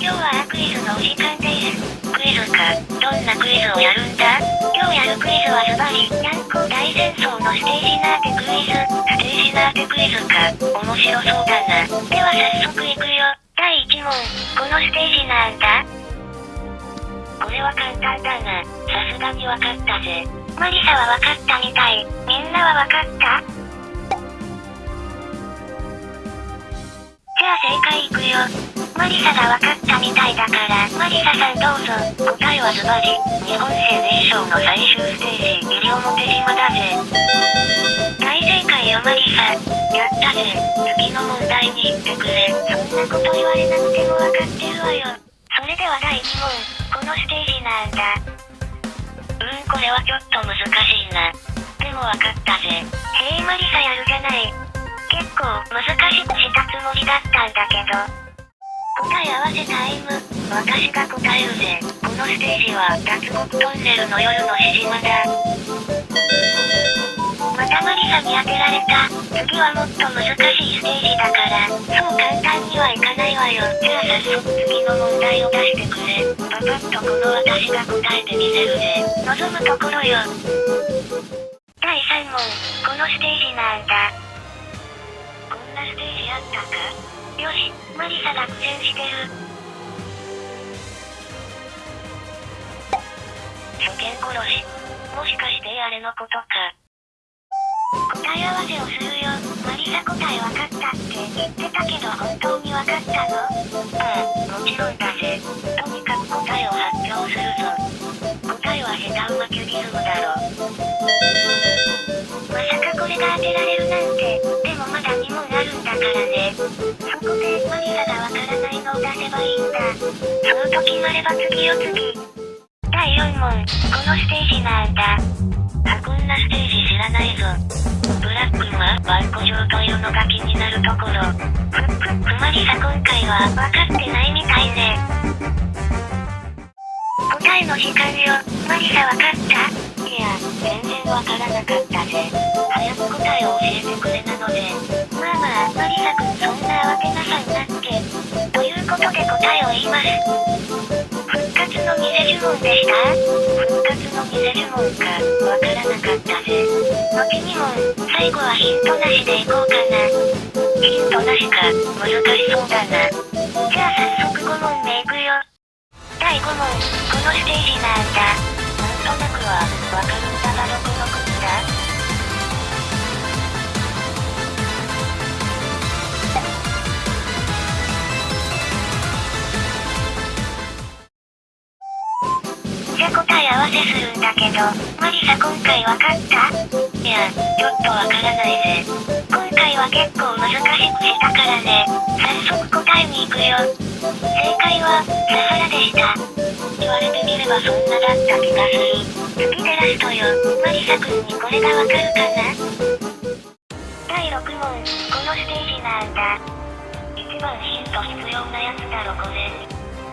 今日はクイズのお時間です。クイズか。どんなクイズをやるんだ今日やるクイズはズバリ、にゃんこ大戦争のステージナーテクイズ。ステージナーテクイズか。面白そうだな。では早速いくよ。第1問。このステージなんだこれは簡単だな。さすがにわかったぜ。マリサはわかったみたい。みんなはわかった？じゃあ正解いくよ。マリサがわかったみたいだから、マリサさんどうぞ。答えはズバリ、日本生命賞の最終ステージ、西表島だぜ。大正解よマリサ。やったぜ。次の問題に行ってくれ。そんなこと言われなくてもわかってるわよ。それでは第2問。このステージなんだ。うん、これはちょっと難しいな。でもわかったぜ。へえマリサやるじゃない。結構難しくしたつもりだったんだけど。答え合わせタイム。私が答えるぜ。このステージは脱獄トンネルの夜のしじまだ。またマリサに当てられた。次はもっと難しいステージだから、そう簡単にはいかないわよ。じゃあ早速次の問題を出してくれ。パパッとこの私が答えてみせるぜ。望むところよ。第3問。このステージなんだ。こんなステージあったか？よし、マリサが苦戦してる。初見殺し。もしかしてあれのことか。答え合わせをするよ。マリサ答えわかったって言ってたけど本当にわかったの？うん、もちろんだぜ。とにかく答えを発表するぞ。答えはヘタウマキュリズムだろ。まさかこれが当てられるなんて。でもまだ2問あるんだからね。でマリサがわからないのを出せばいいんだ。そうと決まれば次よ次。第4問。このステージなんだ。あ、こんなステージ知らないぞ。ブラックマ、ワンコ状というのが気になるところ。ふっふっふマリサ今回は分かってないみたいね。答えの時間よ。マリサ分かった？いや、全然わからなかったぜ。早く答えを教えてくれなので。まあ答えを言います。復活の偽呪文でした？復活の偽呪文か、わからなかったぜ。後にも、最後はヒントなしでいこうかな。ヒントなしか、難しそうだな。じゃあ早速5問目いくよ。第5問、このステージなんだ。なんとなくは、わかるんだがどこじゃ答え合わせするんだけど、マリサ今回わかった？いや、ちょっとわからないぜ。今回は結構難しくしたからね。早速答えに行くよ。正解は、サハラでした。言われてみればそんなだった気がする。次でラストよ。マリサくんにこれがわかるかな？第6問、このステージなんだ。一番ヒント必要なやつだろこれ。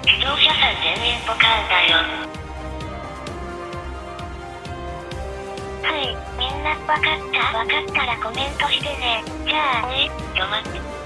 視聴者さん全員ポカーンだよ。なわかったわかったらコメントしてね。じゃあ、ね、ちょ待って。